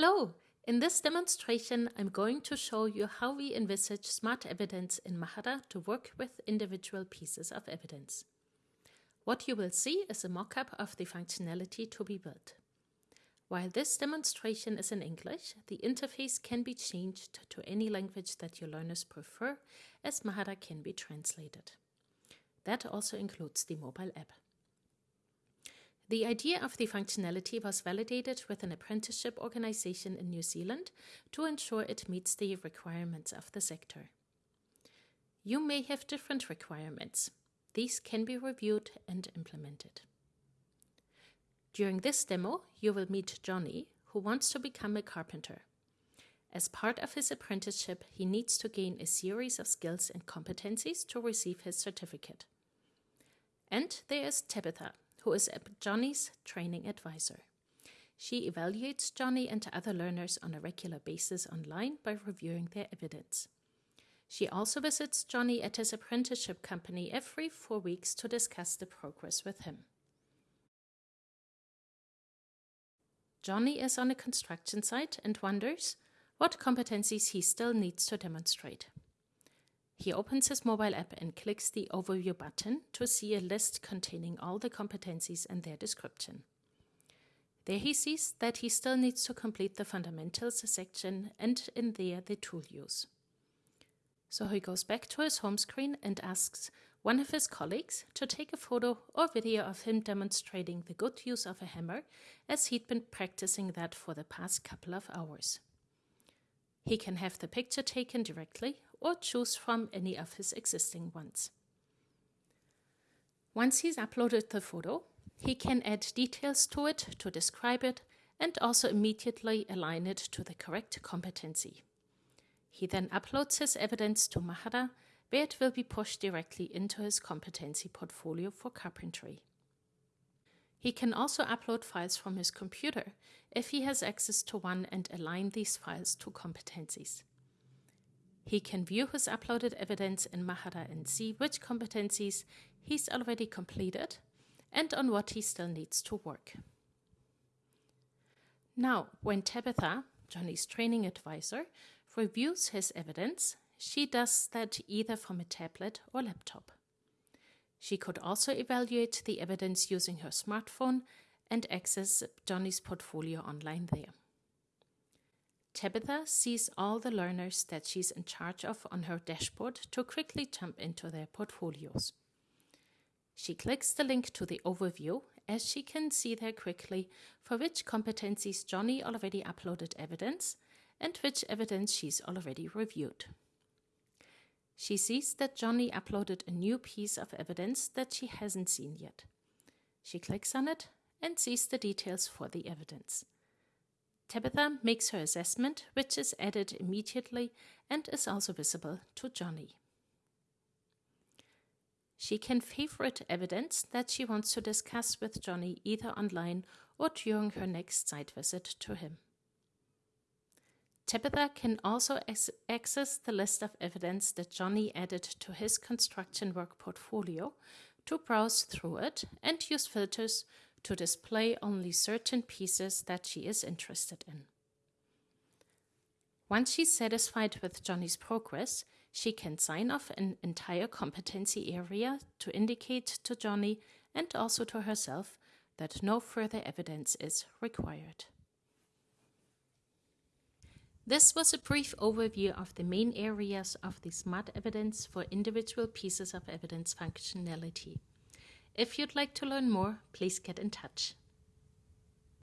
Hello! In this demonstration, I'm going to show you how we envisage smart evidence in Mahara to work with individual pieces of evidence. What you will see is a mock-up of the functionality to be built. While this demonstration is in English, the interface can be changed to any language that your learners prefer, as Mahara can be translated. That also includes the mobile app. The idea of the functionality was validated with an apprenticeship organization in New Zealand to ensure it meets the requirements of the sector. You may have different requirements. These can be reviewed and implemented. During this demo, you will meet Johnny, who wants to become a carpenter. As part of his apprenticeship, he needs to gain a series of skills and competencies to receive his certificate. And there is Tabitha, who is Johnny's training advisor. She evaluates Johnny and other learners on a regular basis online by reviewing their evidence. She also visits Johnny at his apprenticeship company every four weeks to discuss the progress with him. Johnny is on a construction site and wonders what competencies he still needs to demonstrate. He opens his mobile app and clicks the Overview button to see a list containing all the competencies and their description. There he sees that he still needs to complete the Fundamentals section and in there the tool use. So he goes back to his home screen and asks one of his colleagues to take a photo or video of him demonstrating the good use of a hammer as he'd been practicing that for the past couple of hours. He can have the picture taken directly or choose from any of his existing ones. Once he's uploaded the photo, he can add details to it to describe it and also immediately align it to the correct competency. He then uploads his evidence to Mahara, where it will be pushed directly into his competency portfolio for carpentry. He can also upload files from his computer if he has access to one and align these files to competencies. He can view his uploaded evidence in Mahara and see which competencies he's already completed and on what he still needs to work. Now, when Tabitha, Johnny's training advisor, reviews his evidence, she does that either from a tablet or laptop. She could also evaluate the evidence using her smartphone and access Johnny's portfolio online there. Tabitha sees all the learners that she's in charge of on her dashboard to quickly jump into their portfolios. She clicks the link to the overview as she can see there quickly for which competencies Johnny already uploaded evidence and which evidence she's already reviewed. She sees that Johnny uploaded a new piece of evidence that she hasn't seen yet. She clicks on it and sees the details for the evidence. Tabitha makes her assessment, which is added immediately and is also visible to Johnny. She can favorite evidence that she wants to discuss with Johnny either online or during her next site visit to him. Tabitha can also access the list of evidence that Johnny added to his construction work portfolio to browse through it and use filters to display only certain pieces that she is interested in. Once she's satisfied with Johnny's progress, she can sign off an entire competency area to indicate to Johnny and also to herself that no further evidence is required. This was a brief overview of the main areas of the Smart Evidence for individual pieces of evidence functionality. If you'd like to learn more, please get in touch.